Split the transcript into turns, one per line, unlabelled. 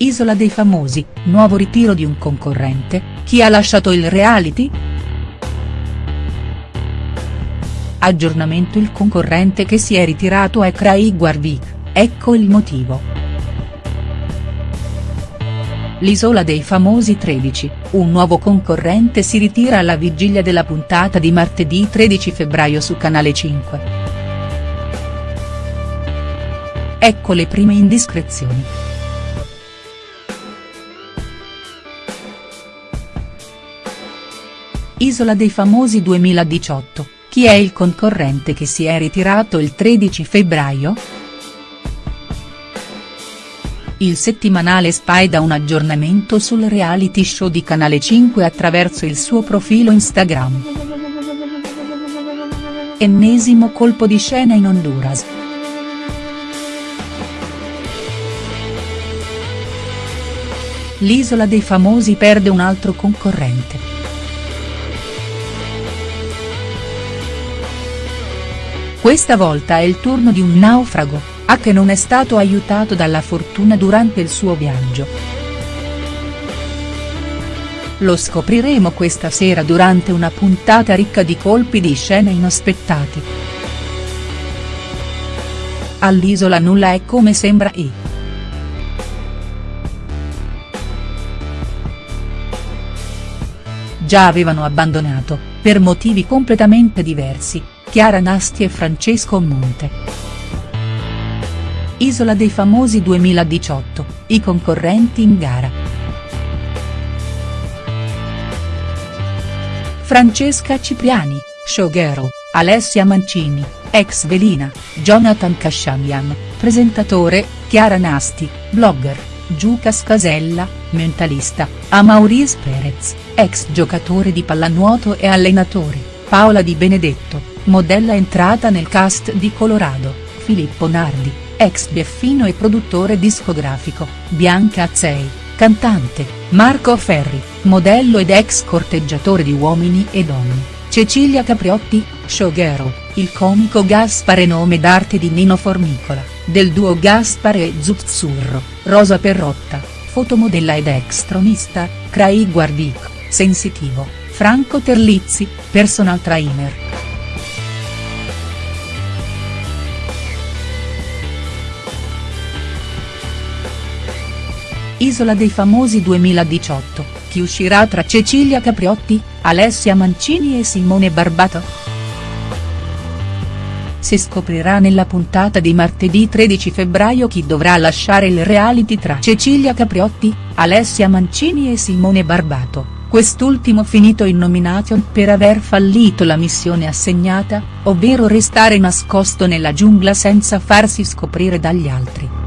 Isola dei famosi, nuovo ritiro di un concorrente, chi ha lasciato il reality?. Aggiornamento Il concorrente che si è ritirato è Craig Warwick, ecco il motivo. L'Isola dei famosi 13, un nuovo concorrente si ritira alla vigilia della puntata di martedì 13 febbraio su Canale 5. Ecco le prime indiscrezioni. Isola dei famosi 2018, chi è il concorrente che si è ritirato il 13 febbraio?. Il settimanale Spy dà un aggiornamento sul reality show di Canale 5 attraverso il suo profilo Instagram. Ennesimo colpo di scena in Honduras. L'isola dei famosi perde un altro concorrente. Questa volta è il turno di un naufrago, a che non è stato aiutato dalla fortuna durante il suo viaggio. Lo scopriremo questa sera durante una puntata ricca di colpi di scena inaspettati. All'isola nulla è come sembra e. Già avevano abbandonato, per motivi completamente diversi, Chiara Nasti e Francesco Monte. Isola dei famosi 2018, i concorrenti in gara. Francesca Cipriani, showgirl, Alessia Mancini, ex Velina, Jonathan Casciamian, presentatore, Chiara Nasti, blogger, Giucas Casella, mentalista, Amauris Perez, ex giocatore di pallanuoto e allenatore, Paola Di Benedetto, modella entrata nel cast di Colorado, Filippo Nardi, ex Bieffino e produttore discografico, Bianca Azzei, cantante, Marco Ferri, modello ed ex corteggiatore di uomini e donne, Cecilia Capriotti, showgirl, il comico Gaspare nome d'arte di Nino Formicola, del duo Gaspare e Zuzzurro, Rosa Perrotta, fotomodella ed ex tronista, Craig Warwick, sensitivo, Franco Terlizzi, personal trainer. Isola dei famosi 2018, chi uscirà tra Cecilia Capriotti, Alessia Mancini e Simone Barbato?. Si scoprirà nella puntata di martedì 13 febbraio chi dovrà lasciare il reality tra Cecilia Capriotti, Alessia Mancini e Simone Barbato, quest'ultimo finito in nomination per aver fallito la missione assegnata, ovvero restare nascosto nella giungla senza farsi scoprire dagli altri.